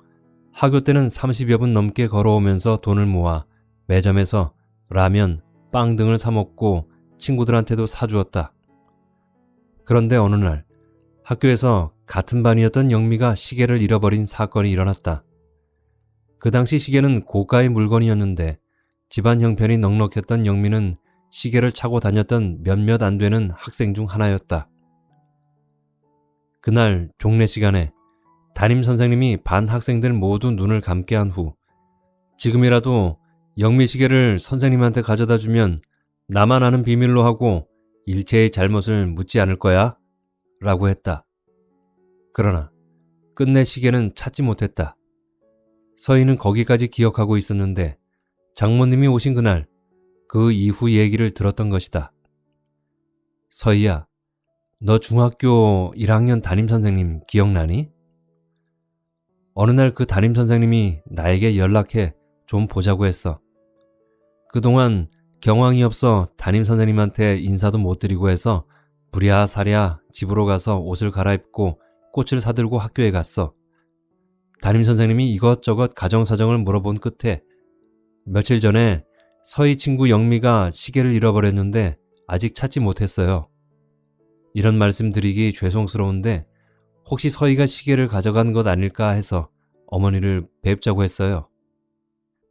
S1: 학교 때는 30여 분 넘게 걸어오면서 돈을 모아 매점에서 라면, 빵 등을 사 먹고 친구들한테도 사주었다. 그런데 어느 날 학교에서 같은 반이었던 영미가 시계를 잃어버린 사건이 일어났다. 그 당시 시계는 고가의 물건이었는데 집안 형편이 넉넉했던 영미는 시계를 차고 다녔던 몇몇 안 되는 학생 중 하나였다. 그날 종례 시간에 담임 선생님이 반 학생들 모두 눈을 감게 한 후 지금이라도 영미 시계를 선생님한테 가져다 주면 나만 아는 비밀로 하고 일체의 잘못을 묻지 않을 거야 라고 했다. 그러나 끝내 시계는 찾지 못했다. 서희는 거기까지 기억하고 있었는데 장모님이 오신 그날 그 이후 얘기를 들었던 것이다. 서희야, 너 중학교 1학년 담임선생님 기억나니? 어느 날 그 담임선생님이 나에게 연락해 좀 보자고 했어. 그동안 경황이 없어 담임선생님한테 인사도 못 드리고 해서 부랴사랴 집으로 가서 옷을 갈아입고 꽃을 사들고 학교에 갔어. 담임선생님이 이것저것 가정사정을 물어본 끝에 며칠 전에 서희 친구 영미가 시계를 잃어버렸는데 아직 찾지 못했어요. 이런 말씀 드리기 죄송스러운데 혹시 서희가 시계를 가져간 것 아닐까 해서 어머니를 뵙자고 했어요.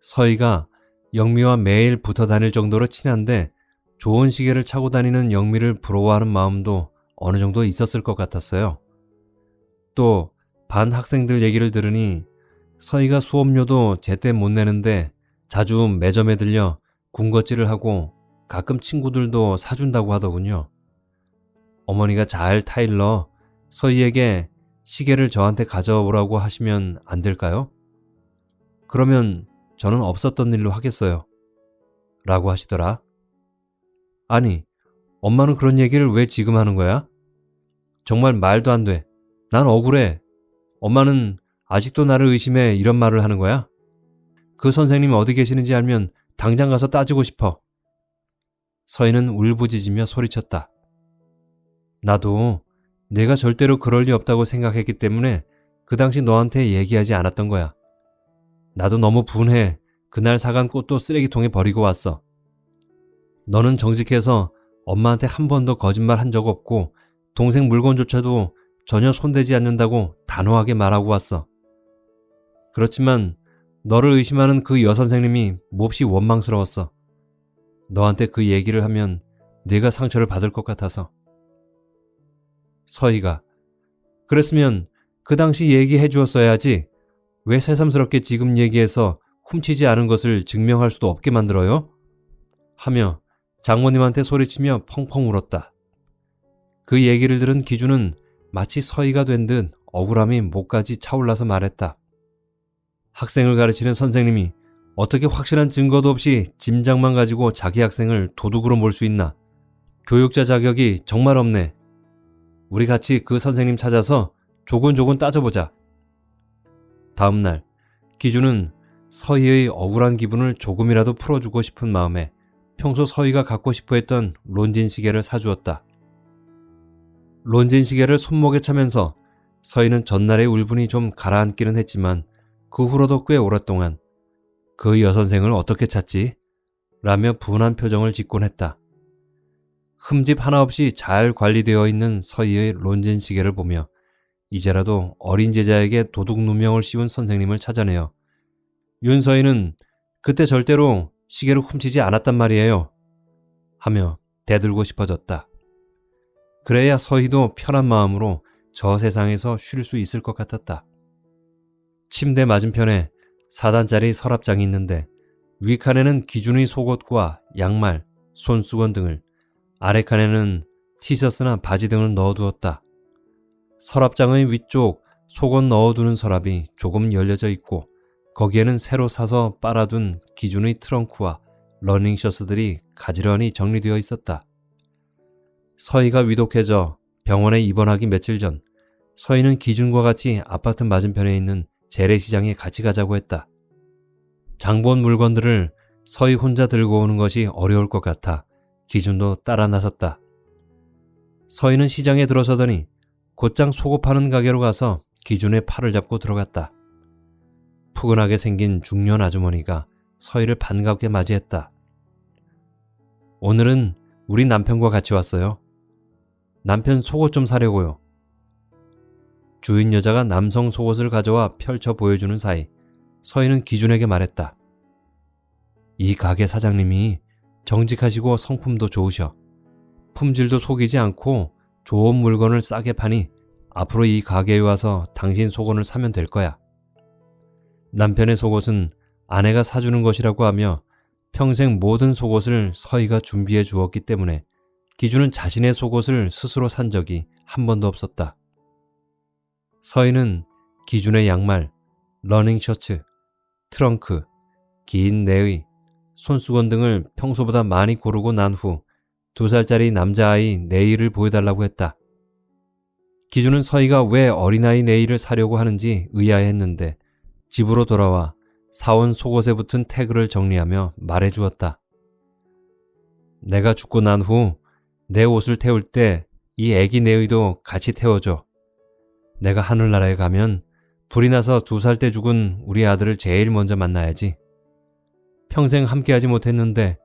S1: 서희가 영미와 매일 붙어 다닐 정도로 친한데 좋은 시계를 차고 다니는 영미를 부러워하는 마음도 어느 정도 있었을 것 같았어요. 또 반 학생들 얘기를 들으니 서희가 수업료도 제때 못 내는데 자주 매점에 들려 군것질을 하고 가끔 친구들도 사준다고 하더군요. 어머니가 잘 타일러 서희에게 시계를 저한테 가져오라고 하시면 안 될까요? 그러면 저는 없었던 일로 하겠어요. 라고 하시더라. 아니, 엄마는 그런 얘기를 왜 지금 하는 거야? 정말 말도 안 돼. 난 억울해. 엄마는 아직도 나를 의심해 이런 말을 하는 거야? 그 선생님이 어디 계시는지 알면 당장 가서 따지고 싶어. 서희는 울부짖으며 소리쳤다. 나도 내가 절대로 그럴 리 없다고 생각했기 때문에 그 당시 너한테 얘기하지 않았던 거야. 나도 너무 분해. 그날 사간 꽃도 쓰레기통에 버리고 왔어. 너는 정직해서 엄마한테 한 번도 거짓말 한 적 없고 동생 물건조차도 전혀 손대지 않는다고 단호하게 말하고 왔어. 그렇지만 너를 의심하는 그 여선생님이 몹시 원망스러웠어. 너한테 그 얘기를 하면 네가 상처를 받을 것 같아서. 서희가 그랬으면 그 당시 얘기해 주었어야지 왜 새삼스럽게 지금 얘기해서 훔치지 않은 것을 증명할 수도 없게 만들어요? 하며 장모님한테 소리치며 펑펑 울었다. 그 얘기를 들은 기준은 마치 서희가 된 듯 억울함이 목까지 차올라서 말했다. 학생을 가르치는 선생님이 어떻게 확실한 증거도 없이 짐작만 가지고 자기 학생을 도둑으로 몰 수 있나? 교육자 자격이 정말 없네. 우리 같이 그 선생님 찾아서 조곤조곤 따져보자. 다음 날 기준은 서희의 억울한 기분을 조금이라도 풀어주고 싶은 마음에 평소 서희가 갖고 싶어 했던 론진 시계를 사주었다. 론진 시계를 손목에 차면서 서희는 전날의 울분이 좀 가라앉기는 했지만 그 후로도 꽤 오랫동안 그 여선생을 어떻게 찾지? 라며 분한 표정을 짓곤 했다. 흠집 하나 없이 잘 관리되어 있는 서희의 론진 시계를 보며 이제라도 어린 제자에게 도둑 누명을 씌운 선생님을 찾아내어 윤서희는 그때 절대로 시계를 훔치지 않았단 말이에요. 하며 대들고 싶어졌다. 그래야 서희도 편한 마음으로 저 세상에서 쉴 수 있을 것 같았다. 침대 맞은편에 4단짜리 서랍장이 있는데 위칸에는 기준의 속옷과 양말, 손수건 등을 아래 칸에는 티셔츠나 바지 등을 넣어두었다. 서랍장의 위쪽 속옷 넣어두는 서랍이 조금 열려져 있고 거기에는 새로 사서 빨아둔 기준의 트렁크와 러닝셔츠들이 가지런히 정리되어 있었다. 서희가 위독해져 병원에 입원하기 며칠 전 서희는 기준과 같이 아파트 맞은편에 있는 재래시장에 같이 가자고 했다. 장본 물건들을 서희 혼자 들고 오는 것이 어려울 것 같아 기준도 따라 나섰다. 서희는 시장에 들어서더니 곧장 속옷 파는 가게로 가서 기준의 팔을 잡고 들어갔다. 푸근하게 생긴 중년 아주머니가 서희를 반갑게 맞이했다. 오늘은 우리 남편과 같이 왔어요. 남편 속옷 좀 사려고요. 주인 여자가 남성 속옷을 가져와 펼쳐 보여주는 사이 서희는 기준에게 말했다. 이 가게 사장님이 정직하시고 성품도 좋으셔. 품질도 속이지 않고 좋은 물건을 싸게 파니 앞으로 이 가게에 와서 당신 속옷을 사면 될 거야. 남편의 속옷은 아내가 사주는 것이라고 하며 평생 모든 속옷을 서희가 준비해 주었기 때문에 기준은 자신의 속옷을 스스로 산 적이 한 번도 없었다. 서희는 기준의 양말, 러닝 셔츠, 트렁크, 긴 내의, 손수건 등을 평소보다 많이 고르고 난 후 두 살짜리 남자아이 네일을 보여달라고 했다. 기준은 서희가 왜 어린아이 네일을 사려고 하는지 의아해했는데 집으로 돌아와 사온 속옷에 붙은 태그를 정리하며 말해 주었다. 내가 죽고 난 후 내 옷을 태울 때 이 애기 네의도 같이 태워줘. 내가 하늘나라에 가면 불이 나서 두 살 때 죽은 우리 아들을 제일 먼저 만나야지. 평생 함께하지 못했는데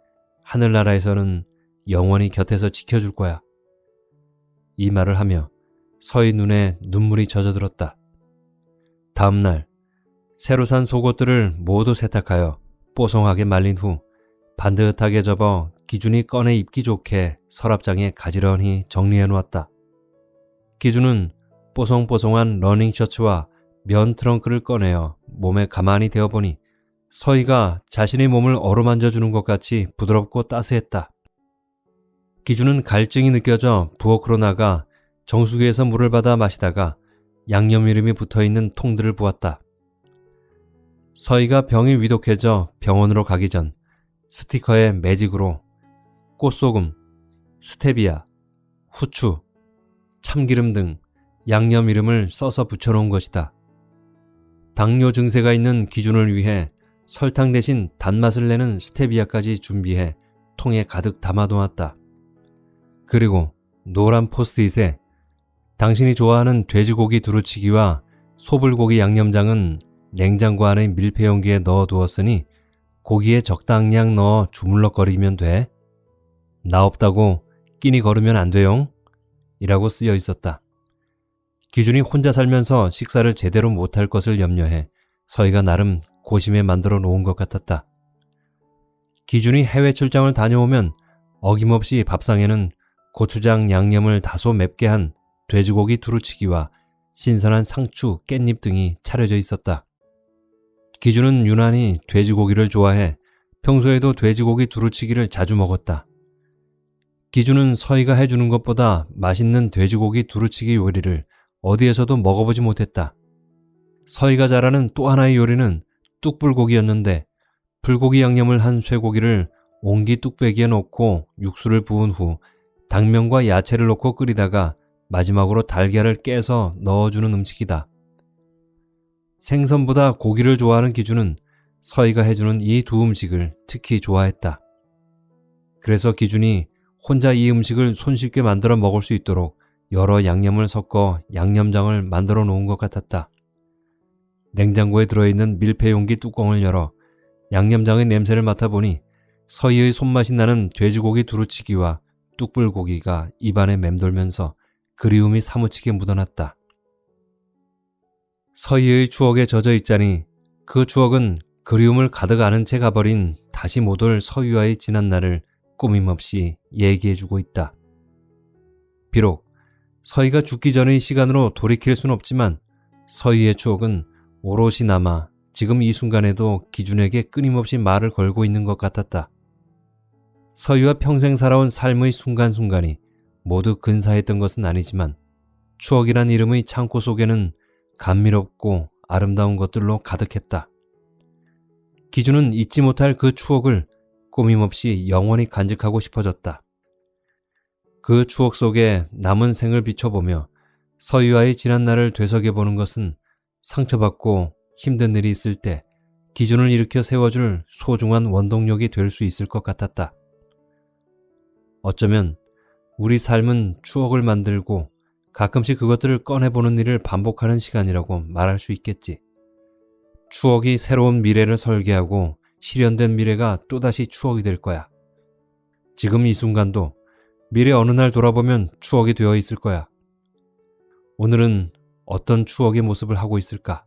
S1: 하늘나라에서는 영원히 곁에서 지켜줄 거야. 이 말을 하며 서희 눈에 눈물이 젖어들었다. 다음날 새로 산 속옷들을 모두 세탁하여 뽀송하게 말린 후 반듯하게 접어 기준이 꺼내 입기 좋게 서랍장에 가지런히 정리해 놓았다. 기준은 뽀송뽀송한 러닝 셔츠와 면 트렁크를 꺼내어 몸에 가만히 대어보니 서희가 자신의 몸을 어루만져 주는 것 같이 부드럽고 따스했다. 기준은 갈증이 느껴져 부엌으로 나가 정수기에서 물을 받아 마시다가 양념 이름이 붙어 있는 통들을 보았다. 서희가 병이 위독해져 병원으로 가기 전 스티커에 매직으로 꽃소금, 스테비아, 후추, 참기름 등 양념 이름을 써서 붙여놓은 것이다. 당뇨 증세가 있는 기준을 위해 설탕 대신 단맛을 내는 스테비아까지 준비해 통에 가득 담아놓았다. 그리고 노란 포스트잇에 당신이 좋아하는 돼지고기 두루치기와 소불고기 양념장은 냉장고 안의 밀폐 용기에 넣어 두었으니 고기에 적당량 넣어 주물럭거리면 돼. 나 없다고 끼니 걸으면 안 돼용. 이라고 쓰여 있었다. 기준이 혼자 살면서 식사를 제대로 못할 것을 염려해 서희가 나름 고심에 만들어 놓은 것 같았다. 기준이 해외 출장을 다녀오면 어김없이 밥상에는 고추장 양념을 다소 맵게 한 돼지고기 두루치기와 신선한 상추, 깻잎 등이 차려져 있었다. 기준은 유난히 돼지고기를 좋아해 평소에도 돼지고기 두루치기를 자주 먹었다. 기준은 서희가 해주는 것보다 맛있는 돼지고기 두루치기 요리를 어디에서도 먹어보지 못했다. 서희가 잘하는 또 하나의 요리는 뚝불고기였는데 불고기 양념을 한 쇠고기를 옹기 뚝배기에 넣고 육수를 부은 후 당면과 야채를 넣고 끓이다가 마지막으로 달걀을 깨서 넣어주는 음식이다. 생선보다 고기를 좋아하는 기준은 서희가 해주는 이 두 음식을 특히 좋아했다. 그래서 기준이 혼자 이 음식을 손쉽게 만들어 먹을 수 있도록 여러 양념을 섞어 양념장을 만들어 놓은 것 같았다. 냉장고에 들어있는 밀폐 용기 뚜껑을 열어 양념장의 냄새를 맡아보니 서희의 손맛이 나는 돼지고기 두루치기와 뚝불고기가 입안에 맴돌면서 그리움이 사무치게 묻어났다. 서희의 추억에 젖어 있자니 그 추억은 그리움을 가득 안은 채 가버린 다시 못 올 서희와의 지난 날을 꾸밈없이 얘기해주고 있다. 비록 서희가 죽기 전의 시간으로 돌이킬 순 없지만 서희의 추억은 오롯이 남아 지금 이 순간에도 기준에게 끊임없이 말을 걸고 있는 것 같았다. 서희와 평생 살아온 삶의 순간순간이 모두 근사했던 것은 아니지만 추억이란 이름의 창고 속에는 감미롭고 아름다운 것들로 가득했다. 기준은 잊지 못할 그 추억을 꾸밈없이 영원히 간직하고 싶어졌다. 그 추억 속에 남은 생을 비춰보며 서유아의 지난 날을 되새겨보는 것은 상처받고 힘든 일이 있을 때 기준을 일으켜 세워줄 소중한 원동력이 될 수 있을 것 같았다. 어쩌면 우리 삶은 추억을 만들고 가끔씩 그것들을 꺼내보는 일을 반복하는 시간이라고 말할 수 있겠지. 추억이 새로운 미래를 설계하고 실현된 미래가 또다시 추억이 될 거야. 지금 이 순간도 미래 어느 날 돌아보면 추억이 되어 있을 거야. 오늘은 어떤 추억의 모습을 하고 있을까?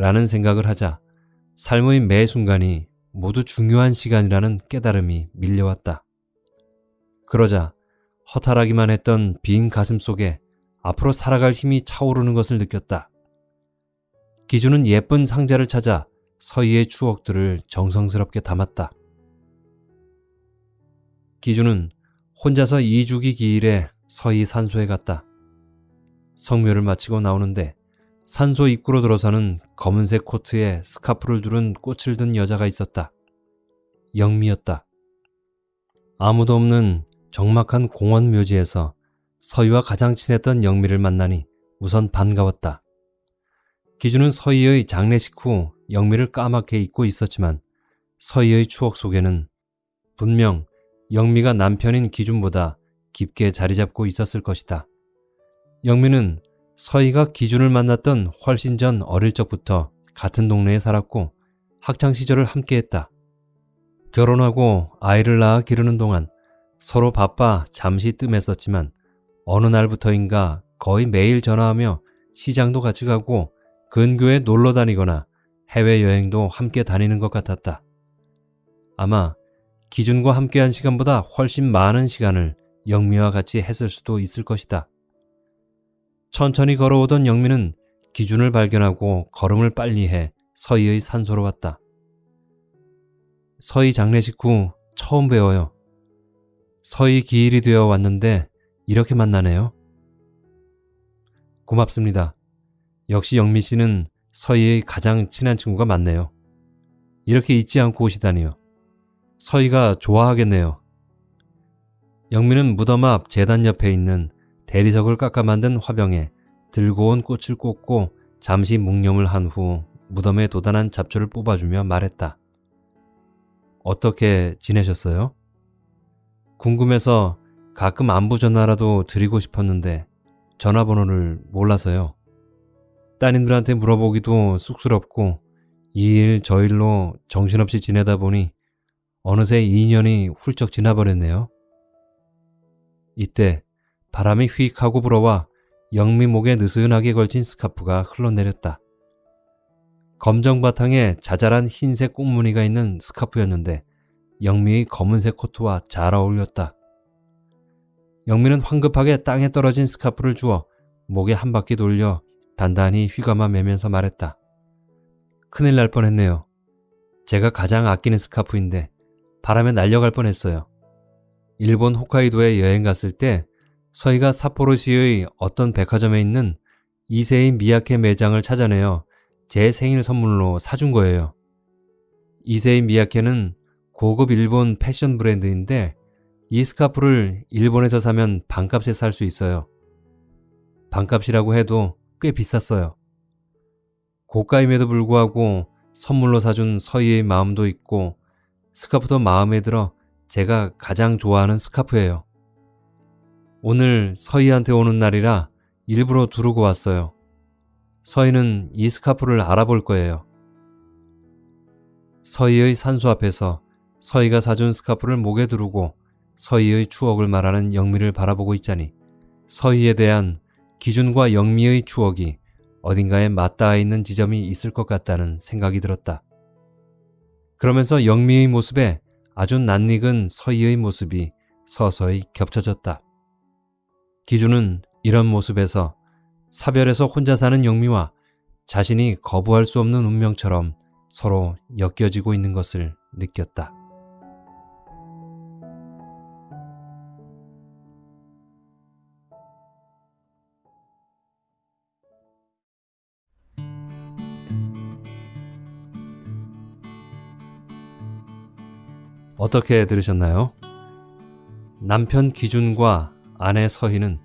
S1: 라는 생각을 하자 삶의 매 순간이 모두 중요한 시간이라는 깨달음이 밀려왔다. 그러자 허탈하기만 했던 빈 가슴 속에 앞으로 살아갈 힘이 차오르는 것을 느꼈다. 기준은 예쁜 상자를 찾아 서희의 추억들을 정성스럽게 담았다. 기준은 혼자서 2주기 기일에 서희 산소에 갔다. 성묘를 마치고 나오는데 산소 입구로 들어서는 검은색 코트에 스카프를 두른 꽃을 든 여자가 있었다. 영미였다. 아무도 없는 적막한 공원 묘지에서 서희와 가장 친했던 영미를 만나니 우선 반가웠다. 기준은 서희의 장례식 후 영미를 까맣게 잊고 있었지만 서희의 추억 속에는 분명 영미가 남편인 기준보다 깊게 자리 잡고 있었을 것이다. 영미는 서희가 기준을 만났던 훨씬 전 어릴 적부터 같은 동네에 살았고 학창 시절을 함께했다. 결혼하고 아이를 낳아 기르는 동안 서로 바빠 잠시 뜸했었지만 어느 날부터인가 거의 매일 전화하며 시장도 같이 가고 근교에 놀러 다니거나 해외여행도 함께 다니는 것 같았다. 아마 기준과 함께한 시간보다 훨씬 많은 시간을 영미와 같이 했을 수도 있을 것이다. 천천히 걸어오던 영미는 기준을 발견하고 걸음을 빨리 해 서희의 산소로 왔다. 서희 장례식 후 처음 배워요. 서희 기일이 되어 왔는데 이렇게 만나네요. 고맙습니다. 역시 영미 씨는 서희의 가장 친한 친구가 맞네요. 이렇게 잊지 않고 오시다니요. 서희가 좋아하겠네요. 영미는 무덤 앞 재단 옆에 있는 대리석을 깎아 만든 화병에 들고 온 꽃을 꽂고 잠시 묵념을 한 후 무덤에 도단한 잡초를 뽑아주며 말했다. 어떻게 지내셨어요? 궁금해서 가끔 안부 전화라도 드리고 싶었는데 전화번호를 몰라서요. 따님들한테 물어보기도 쑥스럽고 이 일 저 일로 정신없이 지내다 보니 어느새 2년이 훌쩍 지나버렸네요. 이때 바람이 휙 하고 불어와 영미 목에 느슨하게 걸친 스카프가 흘러내렸다. 검정 바탕에 자잘한 흰색 꽃무늬가 있는 스카프였는데 영미의 검은색 코트와 잘 어울렸다. 영미는 황급하게 땅에 떨어진 스카프를 주어 목에 한 바퀴 돌려 단단히 휘감아 매면서 말했다. 큰일 날 뻔했네요. 제가 가장 아끼는 스카프인데 바람에 날려갈 뻔했어요. 일본 홋카이도에 여행 갔을 때 서희가 사포로시의 어떤 백화점에 있는 이세인 미야케 매장을 찾아내어 제 생일 선물로 사준 거예요. 이세인 미야케는 고급 일본 패션 브랜드인데 이 스카프를 일본에서 사면 반값에 살 수 있어요. 반값이라고 해도 꽤 비쌌어요. 고가임에도 불구하고 선물로 사준 서희의 마음도 있고 스카프도 마음에 들어 제가 가장 좋아하는 스카프예요. 오늘 서희한테 오는 날이라 일부러 두르고 왔어요. 서희는 이 스카프를 알아볼 거예요. 서희의 산소 앞에서 서희가 사준 스카프를 목에 두르고 서희의 추억을 말하는 영미를 바라보고 있자니 서희에 대한 기준과 영미의 추억이 어딘가에 맞닿아 있는 지점이 있을 것 같다는 생각이 들었다. 그러면서 영미의 모습에 아주 낯익은 서희의 모습이 서서히 겹쳐졌다. 기준은 이런 모습에서 사별에서 혼자 사는 영미와 자신이 거부할 수 없는 운명처럼 서로 엮여지고 있는 것을 느꼈다. 어떻게 들으셨나요? 남편 기준과 아내 서희는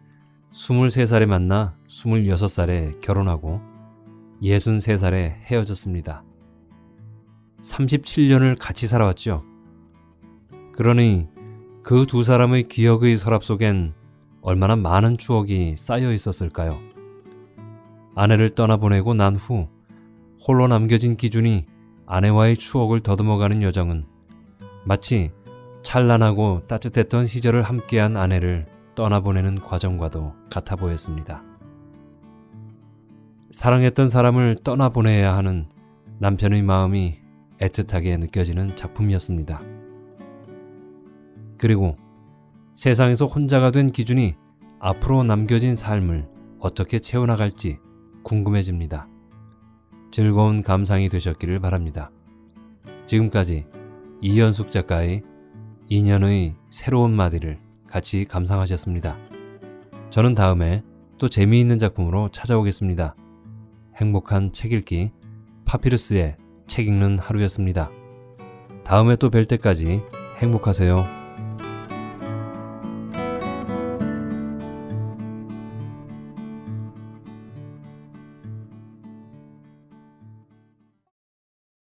S1: 23살에 만나 26살에 결혼하고 63살에 헤어졌습니다. 37년을 같이 살아왔죠. 그러니 그 두 사람의 기억의 서랍 속엔 얼마나 많은 추억이 쌓여 있었을까요? 아내를 떠나보내고 난 후 홀로 남겨진 기준이 아내와의 추억을 더듬어가는 여정은 마치 찬란하고 따뜻했던 시절을 함께한 아내를 떠나보내는 과정과도 같아 보였습니다. 사랑했던 사람을 떠나보내야 하는 남편의 마음이 애틋하게 느껴지는 작품이었습니다. 그리고 세상에서 혼자가 된 기준이 앞으로 남겨진 삶을 어떻게 채워나갈지 궁금해집니다. 즐거운 감상이 되셨기를 바랍니다. 지금까지 이현숙 작가의 인연의 새로운 마디를 같이 감상하셨습니다. 저는 다음에 또 재미있는 작품으로 찾아오겠습니다. 행복한 책 읽기 파피루스의 책 읽는 하루였습니다. 다음에 또 뵐 때까지 행복하세요.